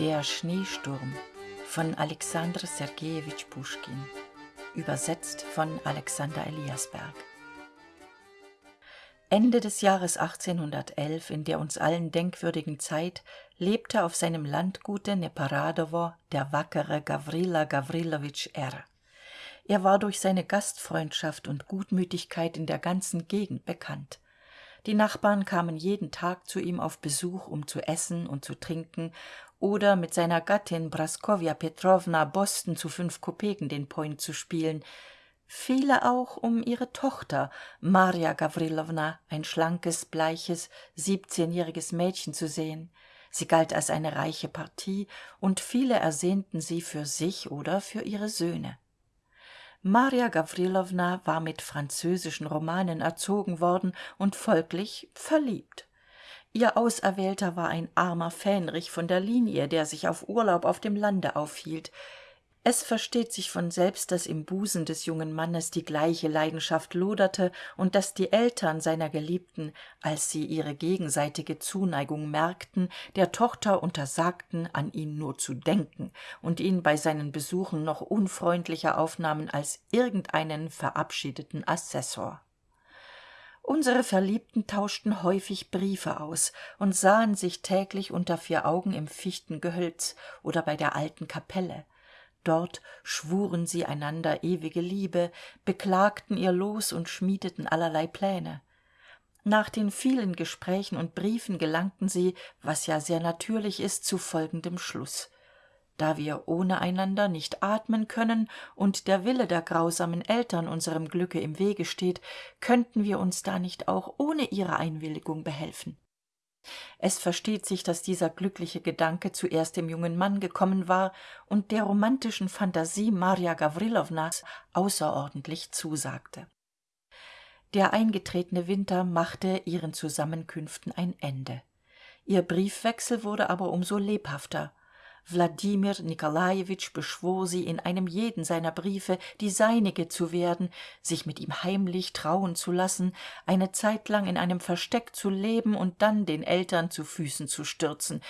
Der Schneesturm von Alexander Sergejewitsch Puschkin. Übersetzt von Alexander Eliasberg. Ende des Jahres 1811, in der uns allen denkwürdigen Zeit, lebte auf seinem Landgute Neparadowo der wackere Gawrila Gawrilowitsch R. Er war durch seine Gastfreundschaft und Gutmütigkeit in der ganzen Gegend bekannt. Die nachbarn kamen jeden tag zu ihm auf besuch um zu essen und zu trinken oder mit seiner gattin praskowja petrowna boston zu fünf kopeken den point zu spielen. Viele auch um ihre tochter marja gawrilowna ein schlankes bleiches siebzehnjähriges mädchen zu sehen. Sie galt als eine reiche partie und viele ersehnten sie für sich oder für ihre söhne. Marja gawrilowna war mit französischen romanen erzogen worden und folglich verliebt ihr auserwählter war ein armer fähnrich von der linie der sich auf urlaub auf dem lande aufhielt. Es versteht sich von selbst dass im busen des jungen mannes die gleiche leidenschaft loderte und dass die eltern seiner geliebten als sie ihre gegenseitige zuneigung merkten der tochter untersagten an ihn nur zu denken und ihn bei seinen besuchen noch unfreundlicher aufnahmen als irgendeinen verabschiedeten assessor unsere verliebten tauschten häufig briefe aus und sahen sich täglich unter vier augen im fichtengehölz oder bei der alten kapelle. Dort schwuren sie einander ewige liebe beklagten ihr los und schmiedeten allerlei pläne. Nach den vielen gesprächen und briefen gelangten sie was ja sehr natürlich ist zu folgendem schluß da wir ohne einander nicht atmen können und der wille der grausamen eltern unserem glücke im wege steht könnten wir uns da nicht auch ohne ihre einwilligung behelfen. Es versteht sich dass dieser glückliche gedanke zuerst dem jungen mann gekommen war und der romantischen phantasie marja gawrilownas außerordentlich zusagte. Der eingetretene winter machte ihren zusammenkünften ein ende. Ihr briefwechsel wurde aber um so lebhafter wladimir nikolajewitsch beschwor sie in einem jeden seiner briefe die seinige zu werden sich mit ihm heimlich trauen zu lassen eine zeitlang in einem versteck zu leben und dann den eltern zu füßen zu stürzen.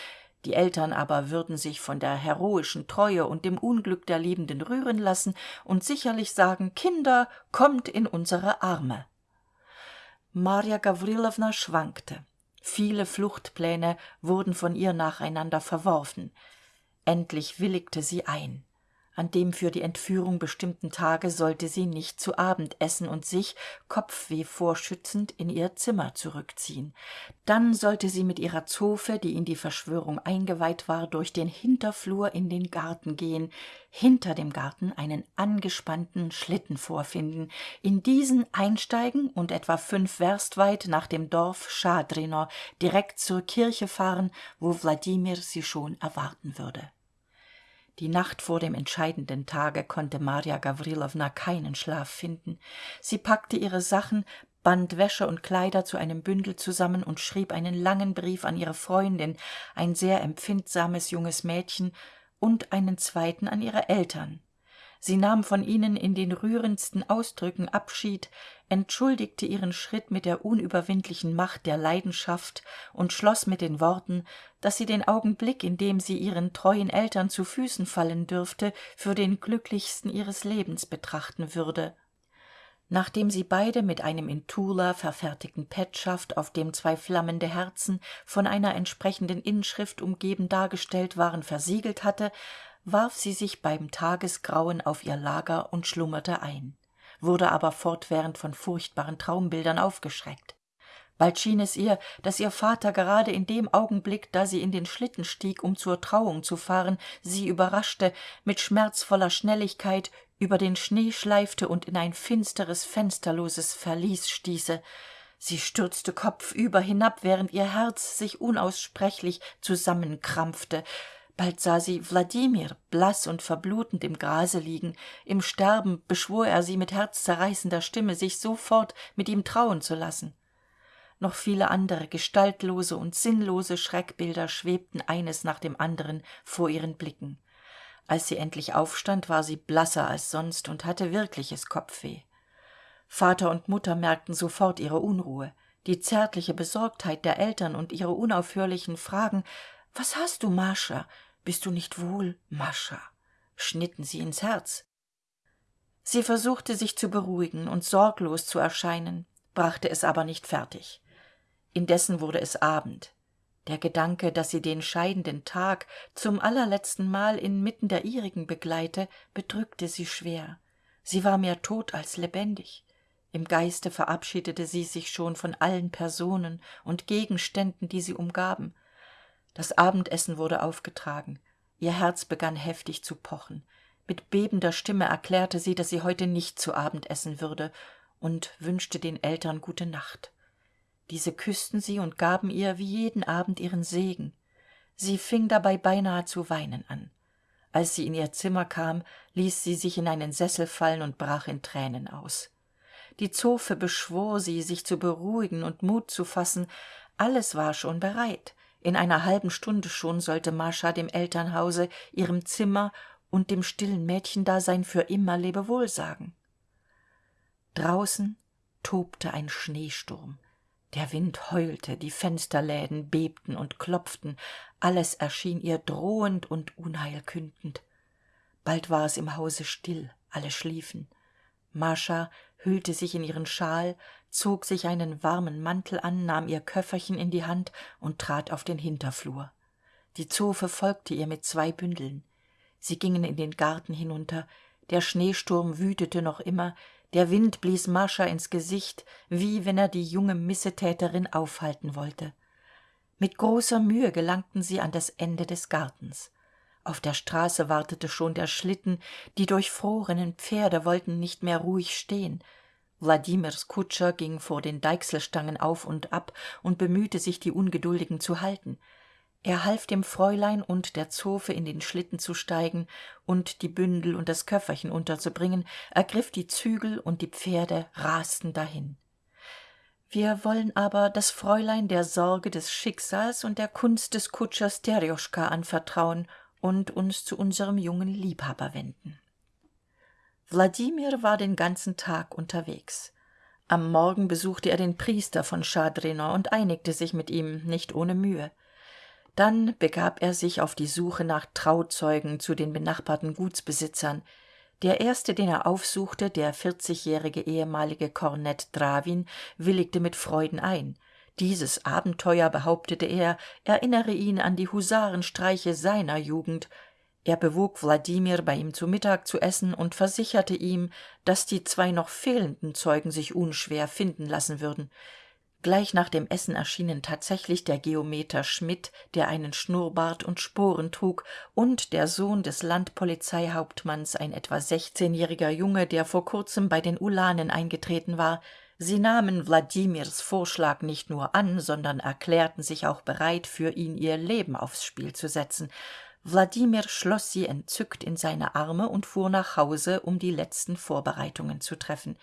Die eltern aber würden sich von der heroischen treue und dem unglück der liebenden rühren lassen und sicherlich sagen kinder kommt in unsere arme. Marja gawrilowna schwankte. Viele fluchtpläne wurden von ihr nacheinander verworfen endlich willigte sie ein. An dem für die entführung bestimmten tage sollte sie nicht zu abend essen und sich kopfweh vorschützend in ihr zimmer zurückziehen. Dann sollte sie mit ihrer zofe die in die verschwörung eingeweiht war durch den hinterflur in den garten gehen hinter dem garten einen angespannten schlitten vorfinden in diesen einsteigen und etwa fünf werst weit nach dem dorf schadrino direkt zur kirche fahren wo wladimir sie schon erwarten würde die nacht vor dem entscheidenden tage konnte marja gawrilowna keinen schlaf finden. Sie packte ihre sachen band wäsche und kleider zu einem bündel zusammen und schrieb einen langen brief an ihre freundin ein sehr empfindsames junges mädchen und einen zweiten an ihre eltern. Sie nahm von ihnen in den rührendsten ausdrücken abschied entschuldigte ihren schritt mit der unüberwindlichen macht der leidenschaft und schloss mit den worten dass sie den augenblick in dem sie ihren treuen eltern zu füßen fallen dürfte für den glücklichsten ihres lebens betrachten würde. Nachdem sie beide mit einem in tula verfertigten petschaft auf dem zwei flammende herzen von einer entsprechenden inschrift umgeben dargestellt waren versiegelt hatte warf sie sich beim tagesgrauen auf ihr lager und schlummerte ein wurde aber fortwährend von furchtbaren traumbildern aufgeschreckt bald schien es ihr dass ihr vater gerade in dem augenblick da sie in den schlitten stieg um zur trauung zu fahren sie überraschte mit schmerzvoller schnelligkeit über den schnee schleifte und in ein finsteres fensterloses verlies stieße. Sie stürzte kopfüber hinab während ihr herz sich unaussprechlich zusammenkrampfte. Bald sah sie wladimir blass und verblutend im grase liegen. Im sterben beschwor er sie mit herzzerreißender stimme sich sofort mit ihm trauen zu lassen noch viele andere gestaltlose und sinnlose schreckbilder schwebten eines nach dem anderen vor ihren blicken. Als sie endlich aufstand war sie blasser als sonst und hatte wirkliches kopfweh. Vater und mutter merkten sofort ihre unruhe die zärtliche besorgtheit der eltern und ihre unaufhörlichen fragen was hast du mascha? Bist du nicht wohl mascha? schnitten sie ins herz. Sie versuchte sich zu beruhigen und sorglos zu erscheinen brachte es aber nicht fertig indessen wurde es abend. Der gedanke dass sie den scheidenden tag zum allerletztenmal inmitten der ihrigen begleite bedrückte sie schwer. Sie war mehr tot als lebendig. Im geiste verabschiedete sie sich schon von allen personen und gegenständen die sie umgaben. Das abendessen wurde aufgetragen. Ihr herz begann heftig zu pochen. Mit bebender stimme erklärte sie dass sie heute nicht zu abend essen würde und wünschte den eltern gute nacht diese küßten sie und gaben ihr wie jeden abend ihren segen. Sie fing dabei beinahe zu weinen an. Als sie in ihr zimmer kam ließ sie sich in einen sessel fallen und brach in tränen aus. Die zofe beschwor sie sich zu beruhigen und mut zu fassen. Alles war schon bereit. In einer halben stunde schon sollte mascha dem elternhause ihrem zimmer und dem stillen mädchendasein für immer lebewohl sagen. Draußen tobte ein schneesturm der wind heulte die fensterläden bebten und klopften alles erschien ihr drohend und unheilkündend bald war es im hause still alle schliefen. Mascha hüllte sich in ihren schal zog sich einen warmen mantel an nahm ihr köfferchen in die hand und trat auf den hinterflur. Die zofe folgte ihr mit zwei bündeln. Sie gingen in den garten hinunter der schneesturm wütete noch immer der wind blies mascha ins gesicht wie wenn er die junge missetäterin aufhalten wollte. Mit großer mühe gelangten sie an das ende des gartens. Auf der straße wartete schon der schlitten die durchfrorenen pferde wollten nicht mehr ruhig stehen. Wladimirs kutscher ging vor den deichselstangen auf und ab und bemühte sich die ungeduldigen zu halten er half dem fräulein und der zofe in den schlitten zu steigen und die bündel und das köfferchen unterzubringen ergriff die zügel und die pferde rasten dahin. Wir wollen aber das fräulein der sorge des schicksals und der kunst des kutschers terjoschka anvertrauen und uns zu unserem jungen liebhaber wenden. Wladimir war den ganzen tag unterwegs. Am morgen besuchte er den priester von schadrino und einigte sich mit ihm nicht ohne mühe dann begab er sich auf die suche nach trauzeugen zu den benachbarten gutsbesitzern. Der erste den er aufsuchte der vierzigjährige ehemalige kornett drawin willigte mit freuden ein. Dieses abenteuer behauptete er erinnere ihn an die husarenstreiche seiner jugend. Er bewog wladimir bei ihm zu mittag zu essen und versicherte ihm dass die zwei noch fehlenden zeugen sich unschwer finden lassen würden gleich nach dem essen erschienen tatsächlich der geometer schmidt der einen schnurrbart und sporen trug und der sohn des landpolizeihauptmanns ein etwa sechzehnjähriger junge der vor kurzem bei den ulanen eingetreten war. Sie nahmen wladimirs vorschlag nicht nur an sondern erklärten sich auch bereit für ihn ihr leben aufs spiel zu setzen. Wladimir schloss sie entzückt in seine arme und fuhr nach hause um die letzten vorbereitungen zu treffen.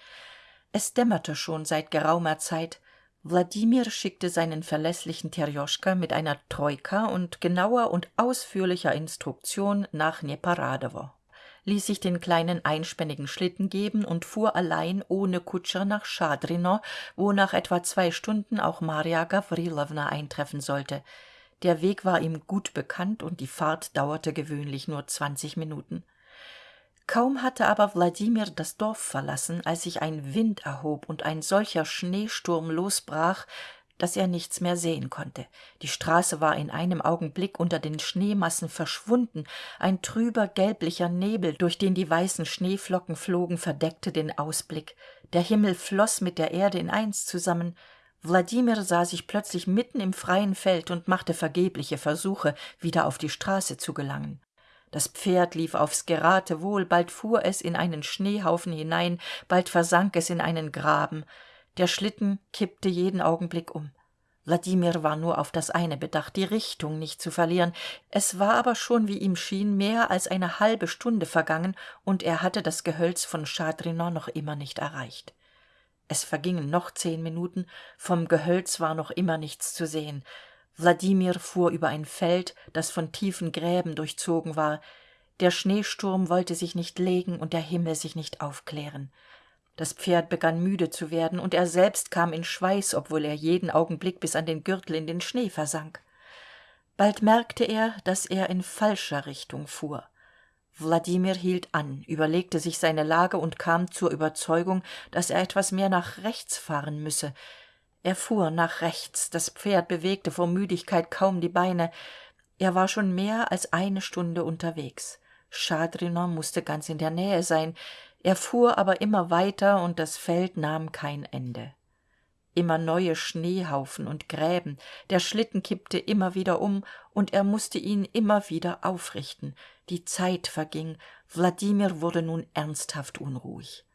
Es dämmerte schon seit geraumer zeit wladimir schickte seinen verläßlichen terjoschka mit einer troika und genauer und ausführlicher instruktion nach neparadowo ließ sich den kleinen einspännigen schlitten geben und fuhr allein ohne kutscher nach schadrino wo nach etwa zwei stunden auch marja gawrilowna eintreffen sollte. Der weg war ihm gut bekannt und die fahrt dauerte gewöhnlich nur zwanzig minuten kaum hatte aber wladimir das dorf verlassen als sich ein wind erhob und ein solcher schneesturm losbrach dass er nichts mehr sehen konnte. Die straße war in einem augenblick unter den schneemassen verschwunden. Ein trüber gelblicher nebel durch den die weißen schneeflocken flogen verdeckte den ausblick. Der himmel floß mit der erde in eins zusammen. Wladimir sah sich plötzlich mitten im freien feld und machte vergebliche versuche wieder auf die straße zu gelangen das pferd lief aufs geratewohl bald fuhr es in einen schneehaufen hinein bald versank es in einen graben. Der schlitten kippte jeden augenblick um. Wladimir war nur auf das eine bedacht die richtung nicht zu verlieren. Es war aber schon wie ihm schien mehr als eine halbe stunde vergangen und er hatte das gehölz von schadrino noch immer nicht erreicht. Es vergingen noch zehn minuten vom gehölz war noch immer nichts zu sehen wladimir fuhr über ein feld das von tiefen gräben durchzogen war. Der schneesturm wollte sich nicht legen und der himmel sich nicht aufklären. Das pferd begann müde zu werden und er selbst kam in schweiß obwohl er jeden augenblick bis an den gürtel in den schnee versank. Bald merkte er dass er in falscher richtung fuhr. Wladimir hielt an überlegte sich seine lage und kam zur überzeugung dass er etwas mehr nach rechts fahren müsse er fuhr nach rechts das pferd bewegte vor müdigkeit kaum die beine. Er war schon mehr als eine stunde unterwegs. Schadriner musste ganz in der nähe sein. Er fuhr aber immer weiter und das feld nahm kein ende. Immer neue schneehaufen und gräben. Der schlitten kippte immer wieder um und er musste ihn immer wieder aufrichten. Die zeit verging. Wladimir wurde nun ernsthaft unruhig.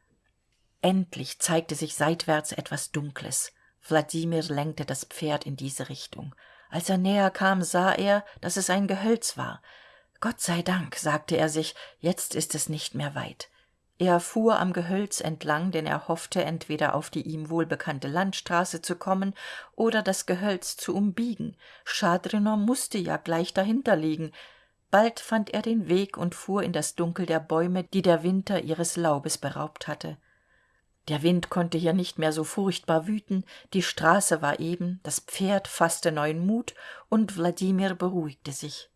Endlich zeigte sich seitwärts etwas dunkles wladimir lenkte das pferd in diese richtung. Als er näher kam sah er dass es ein gehölz war. Gott sei dank sagte er sich jetzt ist es nicht mehr weit. Er fuhr am gehölz entlang denn er hoffte entweder auf die ihm wohlbekannte landstraße zu kommen oder das gehölz zu umbiegen. Schadriner musste ja gleich dahinter liegen bald fand er den weg und fuhr in das dunkel der bäume die der winter ihres laubes beraubt hatte der wind konnte hier nicht mehr so furchtbar wüten die straße war eben das pferd fasste neuen mut und wladimir beruhigte sich.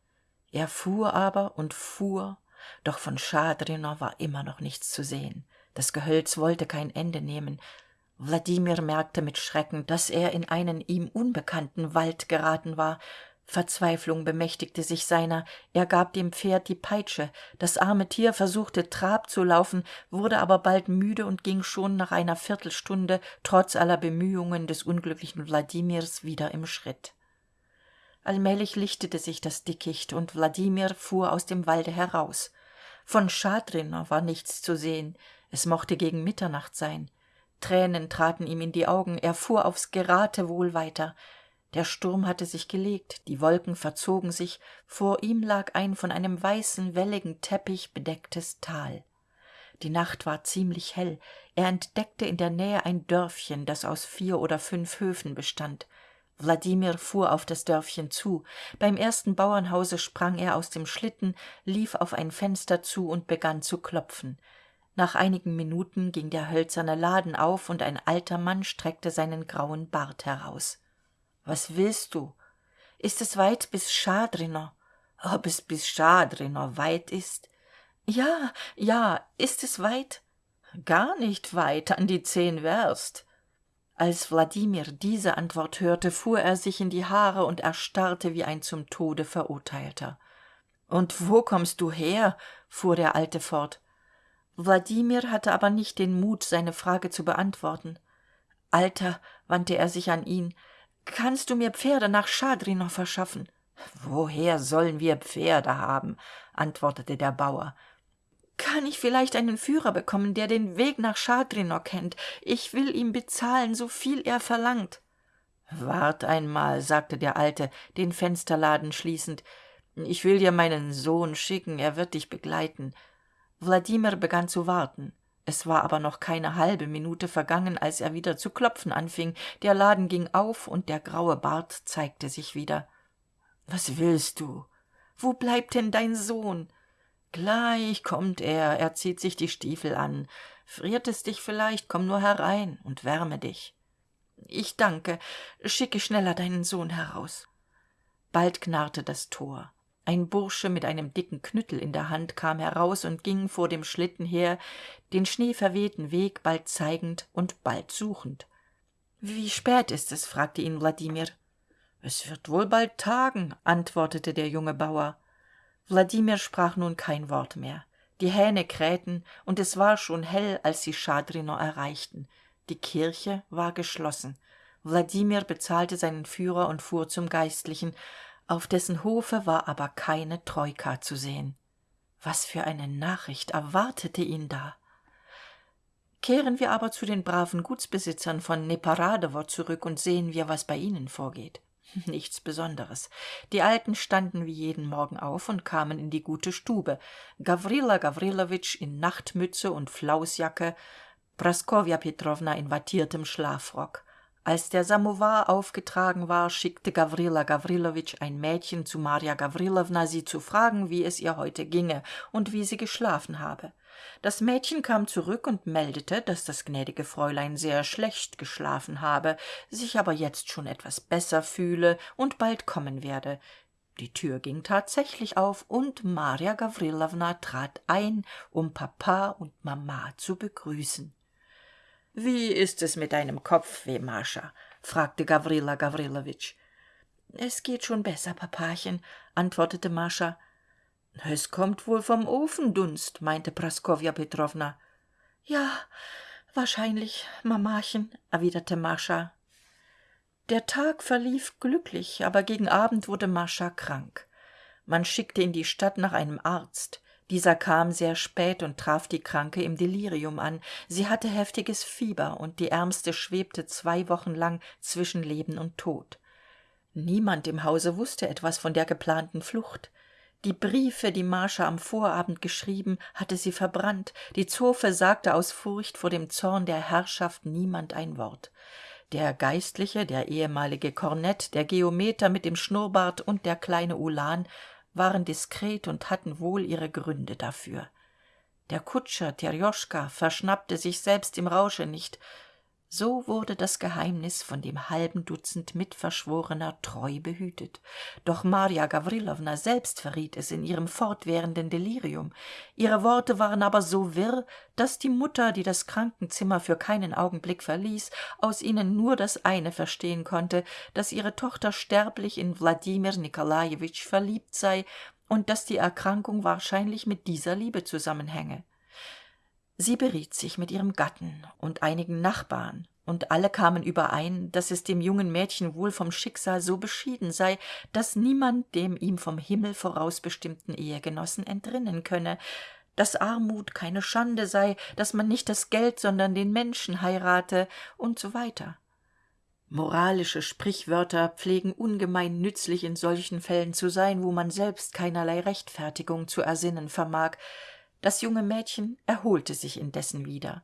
Er fuhr aber und fuhr doch von schadriner war immer noch nichts zu sehen. Das gehölz wollte kein ende nehmen. Wladimir merkte mit schrecken dass er in einen ihm unbekannten wald geraten war verzweiflung bemächtigte sich seiner. Er gab dem pferd die peitsche. Das arme tier versuchte trab zu laufen wurde aber bald müde und ging schon nach einer viertelstunde trotz aller bemühungen des unglücklichen wladimirs wieder im schritt. Allmählich lichtete sich das dickicht und wladimir fuhr aus dem walde heraus. Von schadriner war nichts zu sehen. Es mochte gegen mitternacht sein. Tränen traten ihm in die augen. Er fuhr aufs geratewohl weiter der sturm hatte sich gelegt die wolken verzogen sich vor ihm lag ein von einem weißen welligen teppich bedecktes tal. Die nacht war ziemlich hell er entdeckte in der nähe ein dörfchen das aus vier oder fünf höfen bestand. Wladimir fuhr auf das dörfchen zu beim ersten bauernhause sprang er aus dem schlitten lief auf ein fenster zu und begann zu klopfen. Nach einigen minuten ging der hölzerne laden auf und ein alter mann streckte seinen grauen bart heraus was willst du? Ist es weit bis schadriner? Ob es bis schadriner weit ist? Ja ja ist es weit? Gar nicht weit an die zehn werst. Als wladimir diese antwort hörte fuhr er sich in die haare und erstarrte wie ein zum tode verurteilter. Und wo kommst du her? fuhr der alte fort. Wladimir hatte aber nicht den mut seine frage zu beantworten. Alter wandte er sich an ihn kannst du mir pferde nach schadrinow verschaffen? Woher sollen wir pferde haben? antwortete der bauer. Kann ich vielleicht einen führer bekommen der den weg nach schadrinow kennt? Ich will ihm bezahlen so viel er verlangt. Wart einmal sagte der alte den fensterladen schließend. Ich will dir meinen sohn schicken er wird dich begleiten. Wladimir begann zu warten es war aber noch keine halbe minute vergangen als er wieder zu klopfen anfing. Der laden ging auf und der graue bart zeigte sich wieder. Was willst du? Wo bleibt denn dein sohn gleich kommt er. Er zieht sich die stiefel an. Friert es dich vielleicht komm nur herein und wärme dich ich danke. Schicke schneller deinen sohn heraus bald knarrte das tor ein bursche mit einem dicken knüttel in der hand kam heraus und ging vor dem schlitten her den schneeverwehten weg bald zeigend und bald suchend. Wie spät ist es? fragte ihn wladimir. Es wird wohl bald tagen antwortete der junge bauer. Wladimir sprach nun kein wort mehr. Die hähne krähten und es war schon hell als sie schadrinow erreichten. Die kirche war geschlossen. Wladimir bezahlte seinen führer und fuhr zum geistlichen auf dessen hofe war aber keine troika zu sehen. Was für eine nachricht erwartete ihn da? Kehren wir aber zu den braven gutsbesitzern von neparadowo zurück und sehen wir was bei ihnen vorgeht. Nichts besonderes. Die alten standen wie jeden morgen auf und kamen in die gute stube. Gawrila gawrilowitsch in nachtmütze und flausjacke praskowja petrowna in wattiertem schlafrock als der samowar aufgetragen war schickte gawrila gawrilowitsch ein mädchen zu marja gawrilowna sie zu fragen wie es ihr heute ginge und wie sie geschlafen habe. Das mädchen kam zurück und meldete dass das gnädige fräulein sehr schlecht geschlafen habe sich aber jetzt schon etwas besser fühle und bald kommen werde. Die tür ging tatsächlich auf und marja gawrilowna trat ein um papa und mama zu begrüßen wie ist es mit deinem kopfweh mascha? fragte gawrila gawrilowitsch es geht schon besser papachen antwortete mascha. Es kommt wohl vom ofendunst meinte praskowja petrowna ja wahrscheinlich mamachen erwiderte mascha. Der tag verlief glücklich aber gegen abend wurde mascha krank. Man schickte in die stadt nach einem arzt dieser kam sehr spät und traf die kranke im delirium an. Sie hatte heftiges fieber und die ärmste schwebte zwei wochen lang zwischen leben und tod. Niemand im hause wusste etwas von der geplanten flucht. Die briefe die mascha am vorabend geschrieben hatte sie verbrannt. Die zofe sagte aus furcht vor dem zorn der herrschaft niemand ein wort. Der geistliche der ehemalige kornett der geometer mit dem schnurrbart und der kleine ulan waren diskret und hatten wohl ihre gründe dafür. Der kutscher terjoschka verschnappte sich selbst im rausche nicht so wurde das geheimnis von dem halben dutzend mitverschworener treu behütet. Doch marja gawrilowna selbst verriet es in ihrem fortwährenden delirium. Ihre worte waren aber so wirr dass die mutter die das krankenzimmer für keinen augenblick verließ aus ihnen nur das eine verstehen konnte dass ihre tochter sterblich in wladimir nikolajewitsch verliebt sei und dass die erkrankung wahrscheinlich mit dieser liebe zusammenhänge sie beriet sich mit ihrem gatten und einigen nachbarn und alle kamen überein dass es dem jungen mädchen wohl vom schicksal so beschieden sei dass niemand dem ihm vom himmel vorausbestimmten ehegenossen entrinnen könne dass armut keine schande sei dass man nicht das geld sondern den menschen heirate und so weiter. Moralische sprichwörter pflegen ungemein nützlich in solchen fällen zu sein wo man selbst keinerlei rechtfertigung zu ersinnen vermag das junge mädchen erholte sich indessen wieder.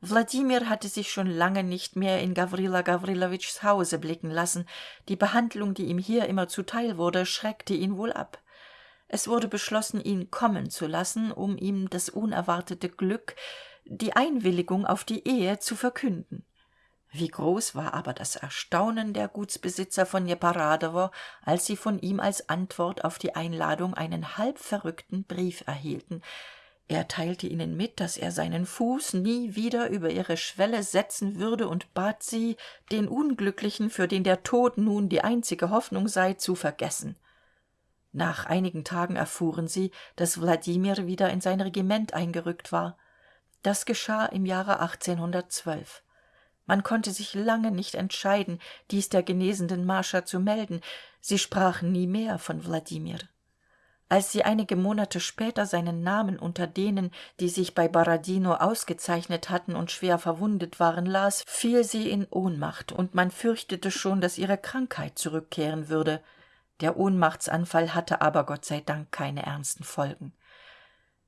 Wladimir hatte sich schon lange nicht mehr in gawrila gawrilowitschs hause blicken lassen. Die behandlung die ihm hier immer zuteil wurde schreckte ihn wohl ab. Es wurde beschlossen ihn kommen zu lassen um ihm das unerwartete glück die einwilligung auf die ehe zu verkünden. Wie groß war aber das erstaunen der gutsbesitzer von neparadowo als sie von ihm als antwort auf die einladung einen halb verrückten brief erhielten er teilte ihnen mit dass er seinen fuß nie wieder über ihre schwelle setzen würde und bat sie den unglücklichen für den der tod nun die einzige hoffnung sei zu vergessen. Nach einigen tagen erfuhren sie dass wladimir wieder in sein regiment eingerückt war. Das geschah im jahre man konnte sich lange nicht entscheiden dies der genesenden mascha zu melden. Sie sprachen nie mehr von wladimir als sie einige monate später seinen namen unter denen die sich bei borodino ausgezeichnet hatten und schwer verwundet waren las fiel sie in ohnmacht und man fürchtete schon dass ihre krankheit zurückkehren würde. Der ohnmachtsanfall hatte aber gott sei dank keine ernsten folgen.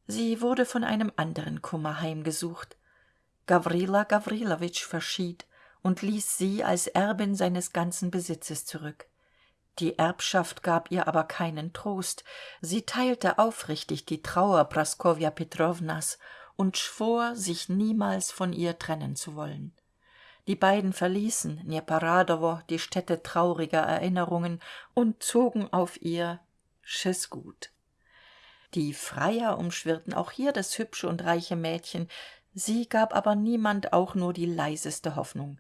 Sie wurde von einem anderen kummer heimgesucht. Gawrila gawrilowitsch verschied und ließ sie als erbin seines ganzen besitzes zurück die erbschaft gab ihr aber keinen trost. Sie teilte aufrichtig die trauer praskowja petrownas und schwor sich niemals von ihr trennen zu wollen. Die beiden verließen neparadowo die stätte trauriger erinnerungen und zogen auf ihr gut die freier umschwirrten auch hier das hübsche und reiche mädchen. Sie gab aber niemand auch nur die leiseste hoffnung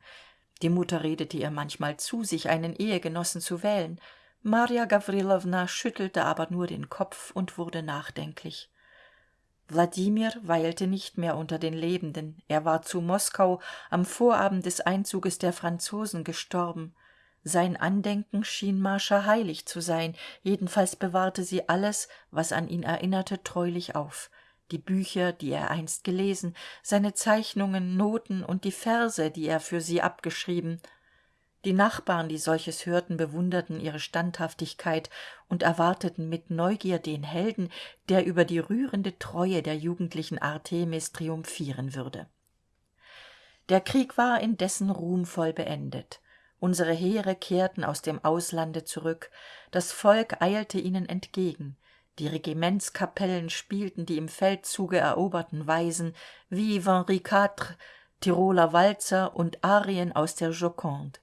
die mutter redete ihr manchmal zu sich einen ehegenossen zu wählen. Marja gawrilowna schüttelte aber nur den kopf und wurde nachdenklich. Wladimir weilte nicht mehr unter den lebenden. Er war zu moskau am vorabend des einzuges der franzosen gestorben. Sein andenken schien mascha heilig zu sein. Jedenfalls bewahrte sie alles was an ihn erinnerte treulich auf die bücher die er einst gelesen seine zeichnungen noten und die verse die er für sie abgeschrieben. Die nachbarn die solches hörten bewunderten ihre standhaftigkeit und erwarteten mit neugier den helden der über die rührende treue der jugendlichen artemis triumphieren würde. Der krieg war indessen ruhmvoll beendet. Unsere heere kehrten aus dem auslande zurück. Das volk eilte ihnen entgegen die regimentskapellen spielten die im feldzuge eroberten weisen wie henri iv tiroler walzer und arien aus der joconde.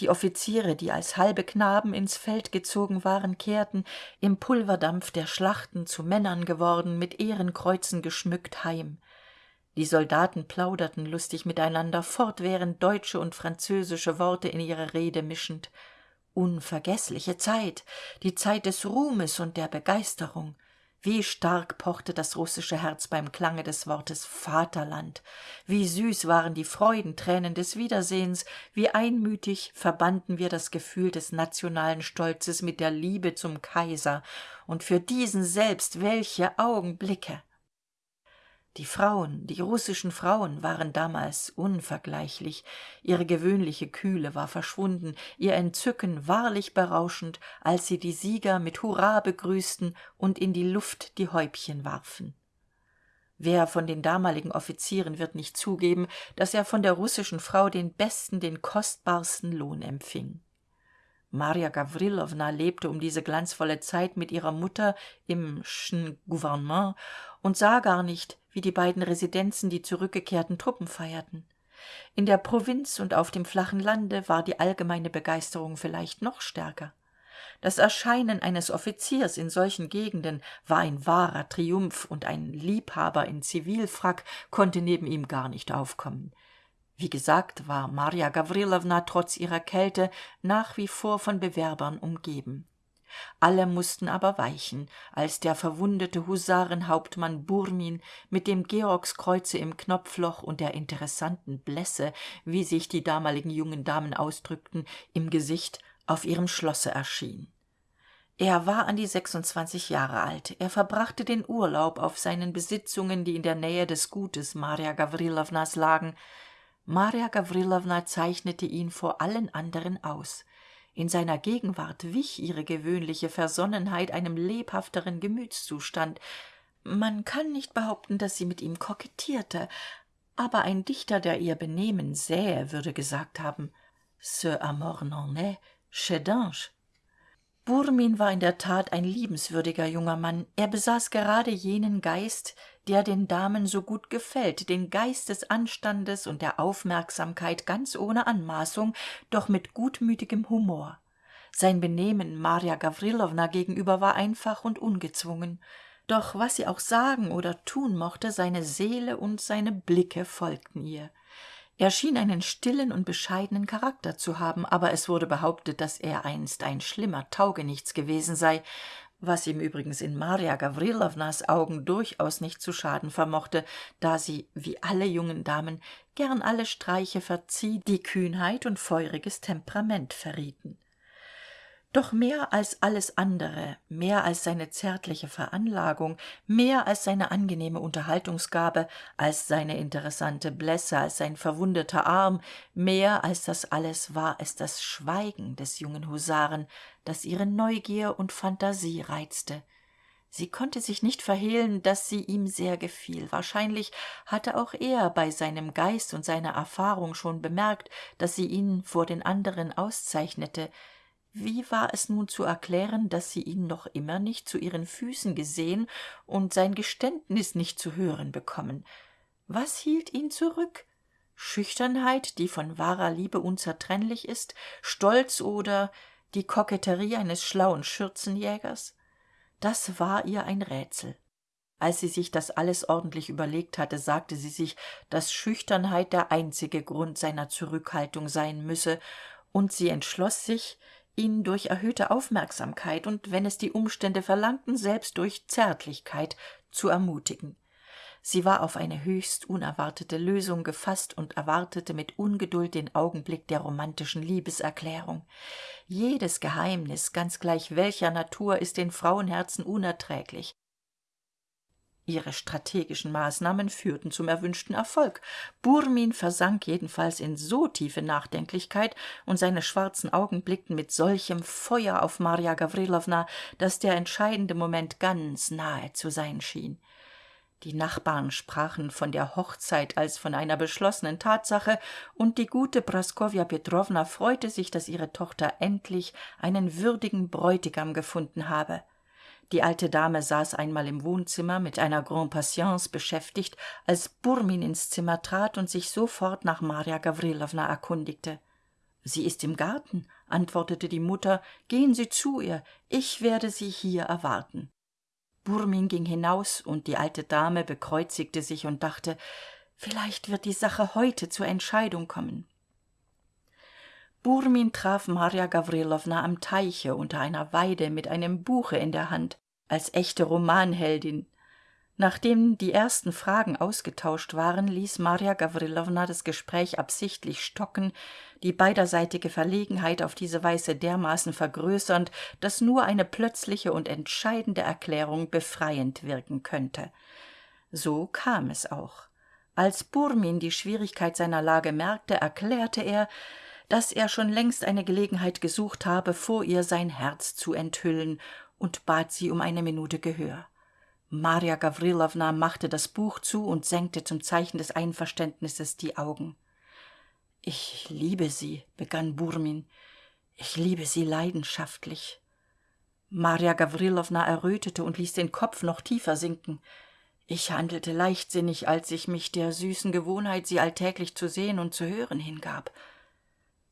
Die offiziere die als halbe knaben ins feld gezogen waren kehrten im pulverdampf der schlachten zu männern geworden mit ehrenkreuzen geschmückt heim. Die soldaten plauderten lustig miteinander fortwährend deutsche und französische worte in ihre rede mischend unvergeßliche zeit die zeit des ruhmes und der begeisterung. Wie stark pochte das russische herz beim klange des wortes vaterland. Wie süß waren die freudentränen des wiedersehens. Wie einmütig verbanden wir das gefühl des nationalen stolzes mit der liebe zum kaiser. Und für diesen selbst welche augenblicke die frauen die russischen frauen waren damals unvergleichlich. Ihre gewöhnliche kühle war verschwunden ihr entzücken wahrlich berauschend als sie die sieger mit hurra begrüßten und in die luft die häubchen warfen. Wer von den damaligen offizieren wird nicht zugeben dass er von der russischen frau den besten den kostbarsten lohn empfing. Marja gawrilowna lebte um diese glanzvolle zeit mit ihrer mutter im und sah gar nicht wie die beiden residenzen die zurückgekehrten truppen feierten. In der provinz und auf dem flachen lande war die allgemeine begeisterung vielleicht noch stärker. Das erscheinen eines offiziers in solchen gegenden war ein wahrer triumph und ein liebhaber in zivilfrack konnte neben ihm gar nicht aufkommen. Wie gesagt war marja gawrilowna trotz ihrer kälte nach wie vor von bewerbern umgeben alle mussten aber weichen als der verwundete husarenhauptmann burmin mit dem georgskreuze im knopfloch und der interessanten blässe wie sich die damaligen jungen damen ausdrückten im gesicht auf ihrem schlosse erschien. Er war an die sechsundzwanzig jahre alt. Er verbrachte den urlaub auf seinen besitzungen die in der nähe des gutes marja gawrilownas lagen. Marja gawrilowna zeichnete ihn vor allen anderen aus in seiner gegenwart wich ihre gewöhnliche versonnenheit einem lebhafteren gemütszustand. Man kann nicht behaupten dass sie mit ihm kokettierte aber ein dichter der ihr benehmen sähe würde gesagt haben ce amor n'en est chef burmin war in der tat ein liebenswürdiger junger mann. Er besaß gerade jenen geist der den damen so gut gefällt den geist des anstandes und der aufmerksamkeit ganz ohne anmaßung doch mit gutmütigem humor. Sein benehmen marja gawrilowna gegenüber war einfach und ungezwungen. Doch was sie auch sagen oder tun mochte seine seele und seine blicke folgten ihr. Er schien einen stillen und bescheidenen charakter zu haben aber es wurde behauptet dass er einst ein schlimmer taugenichts gewesen sei was ihm übrigens in marja gawrilownas augen durchaus nicht zu schaden vermochte da sie wie alle jungen damen gern alle streiche verzieh die kühnheit und feuriges temperament verrieten doch mehr als alles andere mehr als seine zärtliche veranlagung mehr als seine angenehme unterhaltungsgabe als seine interessante blässe als sein verwundeter arm mehr als das alles war es das schweigen des jungen husaren das ihre neugier und phantasie reizte. Sie konnte sich nicht verhehlen dass sie ihm sehr gefiel. Wahrscheinlich hatte auch er bei seinem geist und seiner erfahrung schon bemerkt dass sie ihn vor den anderen auszeichnete wie war es nun zu erklären dass sie ihn noch immer nicht zu ihren füßen gesehen und sein geständnis nicht zu hören bekommen? Was hielt ihn zurück? Schüchternheit die von wahrer liebe unzertrennlich ist? Stolz oder die koketterie eines schlauen schürzenjägers? Das war ihr ein rätsel. Als sie sich das alles ordentlich überlegt hatte sagte sie sich dass schüchternheit der einzige grund seiner zurückhaltung sein müsse und sie entschloss sich ihn durch erhöhte aufmerksamkeit und wenn es die umstände verlangten selbst durch zärtlichkeit zu ermutigen. Sie war auf eine höchst unerwartete lösung gefasst und erwartete mit ungeduld den augenblick der romantischen liebeserklärung. Jedes geheimnis ganz gleich welcher natur ist den frauenherzen unerträglich ihre strategischen maßnahmen führten zum erwünschten erfolg. Burmin versank jedenfalls in so tiefe nachdenklichkeit und seine schwarzen augen blickten mit solchem feuer auf marja gawrilowna dass der entscheidende moment ganz nahe zu sein schien. Die nachbarn sprachen von der hochzeit als von einer beschlossenen tatsache und die gute praskowja petrowna freute sich dass ihre tochter endlich einen würdigen bräutigam gefunden habe die alte dame saß einmal im wohnzimmer mit einer grande patience beschäftigt als burmin ins zimmer trat und sich sofort nach marja gawrilowna erkundigte. Sie ist im garten antwortete die mutter. Gehen sie zu ihr. Ich werde sie hier erwarten. Burmin ging hinaus und die alte dame bekreuzigte sich und dachte vielleicht wird die sache heute zur entscheidung kommen burmin traf marja gawrilowna am teiche unter einer weide mit einem buche in der hand als echte romanheldin. Nachdem die ersten fragen ausgetauscht waren ließ marja gawrilowna das gespräch absichtlich stocken die beiderseitige verlegenheit auf diese weise dermaßen vergrößernd dass nur eine plötzliche und entscheidende erklärung befreiend wirken könnte. So kam es auch. Als burmin die schwierigkeit seiner lage merkte erklärte er dass er schon längst eine gelegenheit gesucht habe vor ihr sein herz zu enthüllen und bat sie um eine minute gehör. Marja gawrilowna machte das buch zu und senkte zum zeichen des einverständnisses die augen. Ich liebe sie begann burmin. Ich liebe sie leidenschaftlich. Marja gawrilowna errötete und ließ den kopf noch tiefer sinken. Ich handelte leichtsinnig als ich mich der süßen gewohnheit sie alltäglich zu sehen und zu hören hingab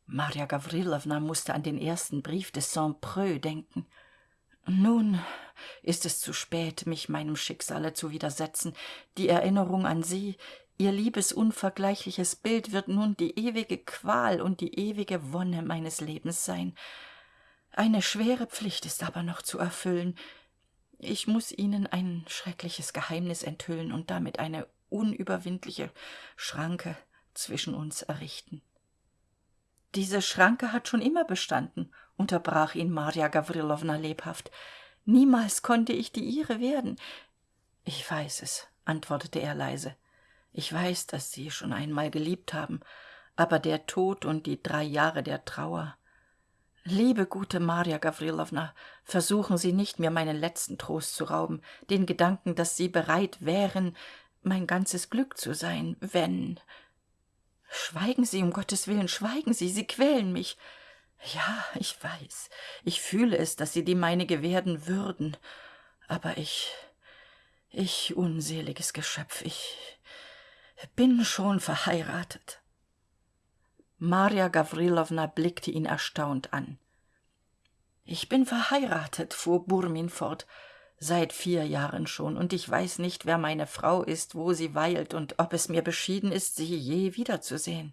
marja gawrilowna musste an den ersten brief des saint preux denken. Nun ist es zu spät mich meinem schicksale zu widersetzen. Die erinnerung an sie ihr liebes unvergleichliches bild wird nun die ewige qual und die ewige wonne meines lebens sein. Eine schwere pflicht ist aber noch zu erfüllen. Ich muss ihnen ein schreckliches geheimnis enthüllen und damit eine unüberwindliche schranke zwischen uns errichten diese schranke hat schon immer bestanden unterbrach ihn marja gawrilowna lebhaft. Niemals konnte ich die ihre werden. Ich weiß es antwortete er leise. Ich weiß dass sie schon einmal geliebt haben aber der tod und die drei jahre der trauer. Liebe gute marja gawrilowna versuchen sie nicht mir meinen letzten trost zu rauben den gedanken dass sie bereit wären mein ganzes glück zu sein wenn schweigen sie um gottes willen schweigen sie sie quälen mich. Ja ich weiß. Ich fühle es dass sie die meinige werden würden. Aber ich ich unseliges geschöpf ich bin schon verheiratet. Marja gawrilowna blickte ihn erstaunt an. Ich bin verheiratet fuhr burmin fort seit vier jahren schon. Und ich weiß nicht wer meine frau ist wo sie weilt und ob es mir beschieden ist sie je wiederzusehen.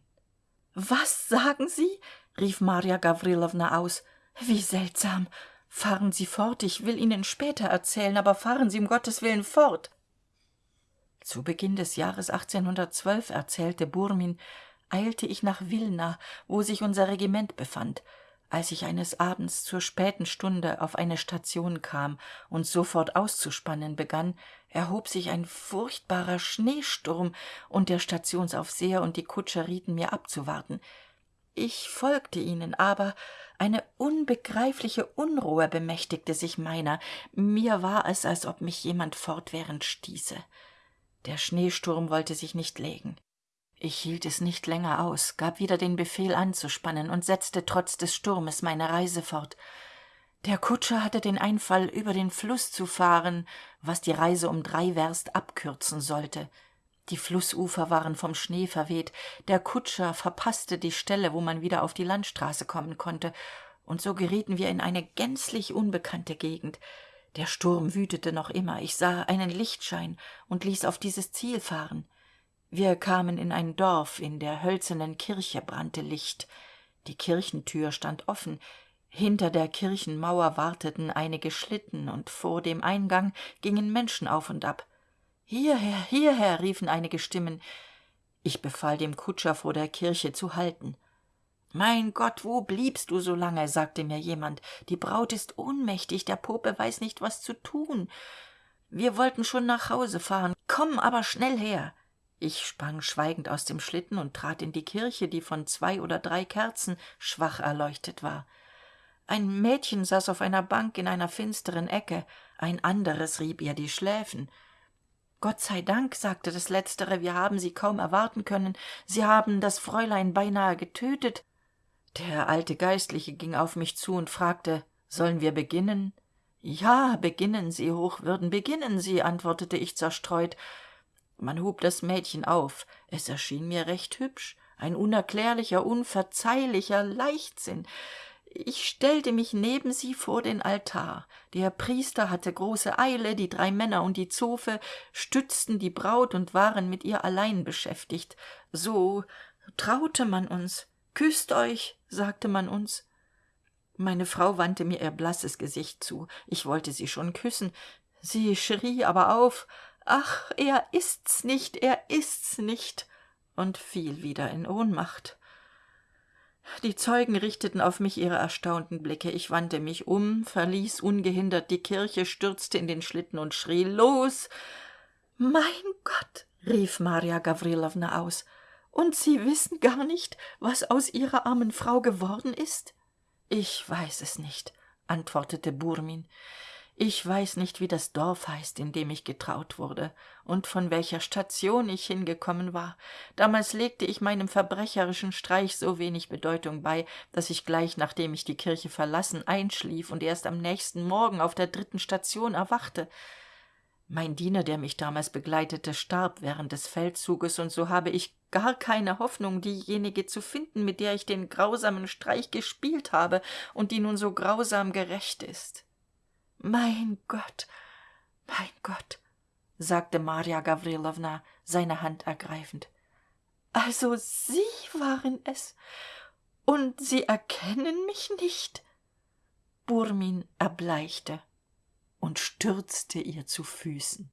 Was sagen sie? rief marja gawrilowna aus. Wie seltsam. Fahren sie fort ich will ihnen später erzählen aber fahren sie um gottes willen fort. Zu beginn des jahres erzählte burmin eilte ich nach wilna wo sich unser regiment befand als ich eines abends zur späten stunde auf eine station kam und sofort auszuspannen begann erhob sich ein furchtbarer schneesturm und der stationsaufseher und die kutscher rieten mir abzuwarten. Ich folgte ihnen aber eine unbegreifliche unruhe bemächtigte sich meiner. Mir war es als ob mich jemand fortwährend stieße. Der schneesturm wollte sich nicht legen ich hielt es nicht länger aus gab wieder den befehl anzuspannen und setzte trotz des sturmes meine reise fort. Der kutscher hatte den einfall über den fluß zu fahren was die reise um drei werst abkürzen sollte. Die flußufer waren vom schnee verweht der kutscher verpaßte die stelle wo man wieder auf die landstraße kommen konnte und so gerieten wir in eine gänzlich unbekannte gegend. Der sturm wütete noch immer ich sah einen lichtschein und ließ auf dieses ziel fahren wir kamen in ein dorf in der hölzernen kirche brannte licht. Die kirchentür stand offen. Hinter der kirchenmauer warteten einige schlitten und vor dem eingang gingen menschen auf und ab. Hierher hierher riefen einige stimmen. Ich befahl dem kutscher vor der kirche zu halten. Mein gott wo bliebst du so lange? sagte mir jemand. Die braut ist ohnmächtig der pope weiß nicht was zu tun. Wir wollten schon nach hause fahren. Komm aber schnell her ich sprang schweigend aus dem schlitten und trat in die kirche die von zwei oder drei kerzen schwach erleuchtet war. Ein mädchen saß auf einer bank in einer finsteren ecke ein anderes rieb ihr die schläfen. Gott sei dank sagte das letztere wir haben sie kaum erwarten können. Sie haben das fräulein beinahe getötet. Der alte geistliche ging auf mich zu und fragte sollen wir beginnen? Ja beginnen sie hochwürden beginnen sie antwortete ich zerstreut man hob das mädchen auf. Es erschien mir recht hübsch. Ein unerklärlicher unverzeihlicher leichtsinn. Ich stellte mich neben sie vor den altar. Der priester hatte große eile die drei männer und die zofe stützten die braut und waren mit ihr allein beschäftigt. So traute man uns. Küßt euch sagte man uns. Meine frau wandte mir ihr blasses gesicht zu. Ich wollte sie schon küssen. Sie schrie aber auf ach er ist's nicht er ist's nicht und fiel wieder in ohnmacht. Die zeugen richteten auf mich ihre erstaunten blicke. Ich wandte mich um verließ ungehindert die kirche stürzte in den schlitten und schrie los! Mein gott! rief marja gawrilowna aus. Und sie wissen gar nicht was aus ihrer armen frau geworden ist? Ich weiß es nicht antwortete burmin ich weiß nicht wie das dorf heißt in dem ich getraut wurde und von welcher station ich hingekommen war. Damals legte ich meinem verbrecherischen streich so wenig bedeutung bei dass ich gleich nachdem ich die kirche verlassen einschlief und erst am nächsten morgen auf der dritten station erwachte. Mein diener der mich damals begleitete starb während des feldzuges und so habe ich gar keine hoffnung diejenige zu finden mit der ich den grausamen streich gespielt habe und die nun so grausam gerächt ist mein gott mein gott sagte marja gawrilowna seine hand ergreifend. Also sie waren es und sie erkennen mich nicht? Burmin erbleichte und stürzte ihr zu füßen